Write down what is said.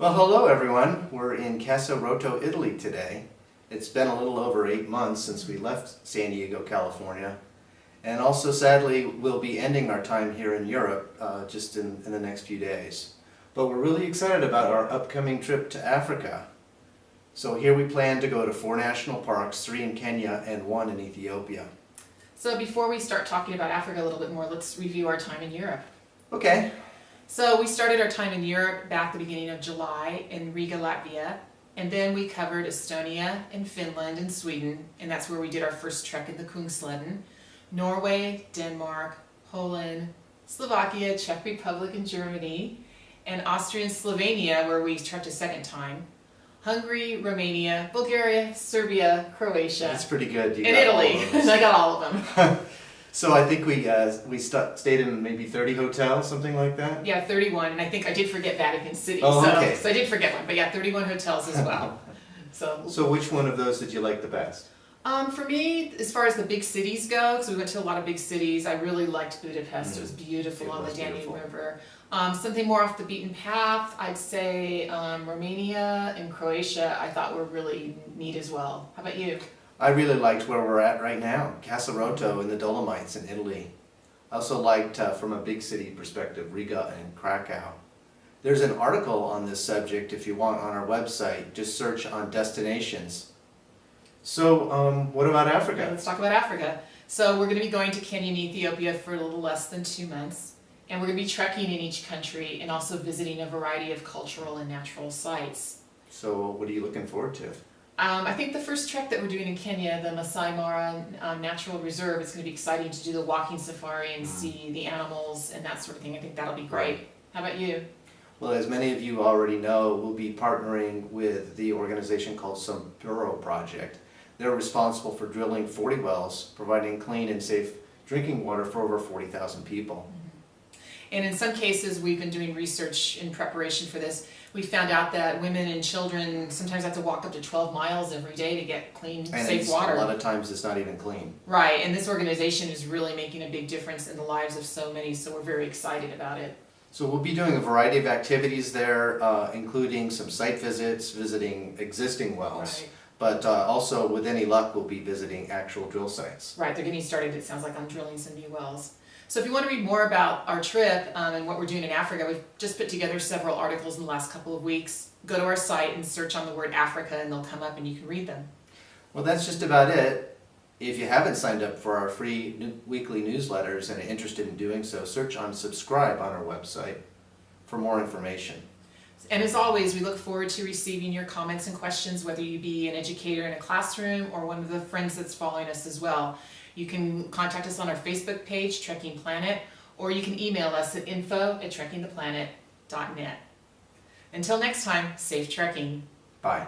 Well, hello everyone. We're in Castelrotto, Italy today. It's been a little over eight months since we left San Diego, California. And also, sadly, we'll be ending our time here in Europe uh, just in, in the next few days. But we're really excited about our upcoming trip to Africa. So here we plan to go to four national parks, three in Kenya and one in Ethiopia. So before we start talking about Africa a little bit more, let's review our time in Europe. Okay, So we started our time in Europe back the beginning of July in Riga, Latvia, and then we covered Estonia and Finland and Sweden, and that's where we did our first trek in the Kungsleden, Norway, Denmark, Poland, Slovakia, Czech Republic and Germany, and Austria and Slovenia where we trekked a second time, Hungary, Romania, Bulgaria, Serbia, Croatia, that's pretty good. You and Italy. I got all of them. So I think we uh, we stu stayed in maybe 30 hotels, something like that? Yeah, 31, and I think I did forget Vatican City, Oh, so, okay. so I did forget one, but yeah, 31 hotels as well. so, So which one of those did you like the best? um, for me, as far as the big cities go, because we went to a lot of big cities, I really liked Budapest. It was beautiful Mm. It on was the Danube beautiful. River. Um, something more off the beaten path, I'd say um, Romania and Croatia. I thought were really neat as well. How about you? I really liked where we're at right now, Castelrotto in the Dolomites in Italy. I also liked, uh, from a big city perspective, Riga and Krakow. There's an article on this subject if you want on our website. Just search on destinations. So, um, what about Okay, Africa? let's talk about Africa. So we're going to be going to Kenya and Ethiopia for a little less than two months. And we're going to be trekking in each country and also visiting a variety of cultural and natural sites. So, what are you looking forward to? Um, I think the first trek that we're doing in Kenya, the Masai Mara um, Natural Reserve, it's going to be exciting to do the walking safari and see the animals and that sort of thing. I think that'll be great. Right. How about you? Well, as many of you already know, we'll be partnering with the organization called Samburu Project. They're responsible for drilling 40 wells, providing clean and safe drinking water for over 40,000 people. And in some cases, we've been doing research in preparation for this. We found out that women and children sometimes have to walk up to 12 miles every day to get clean, And safe water. a lot of times it's not even clean. Right, and this organization is really making a big difference in the lives of so many, so we're very excited about it. So we'll be doing a variety of activities there, uh, including some site visits, visiting existing wells. Right. But uh, also, with any luck, we'll be visiting actual drill sites. Right, they're getting started, it sounds like, on drilling some new wells. So if you want to read more about our trip um, and what we're doing in Africa, we've just put together several articles in the last couple of weeks. Go to our site and search on the word Africa and they'll come up and you can read them. Well, that's just about it. If you haven't signed up for our free new- weekly newsletters and are interested in doing so, search on subscribe on our website for more information. And as always, we look forward to receiving your comments and questions, whether you be an educator in a classroom or one of the friends that's following us as well. You can contact us on our Facebook page, Trekking Planet, or you can email us at info at trekkingtheplanet.net. Until next time, safe trekking. Bye.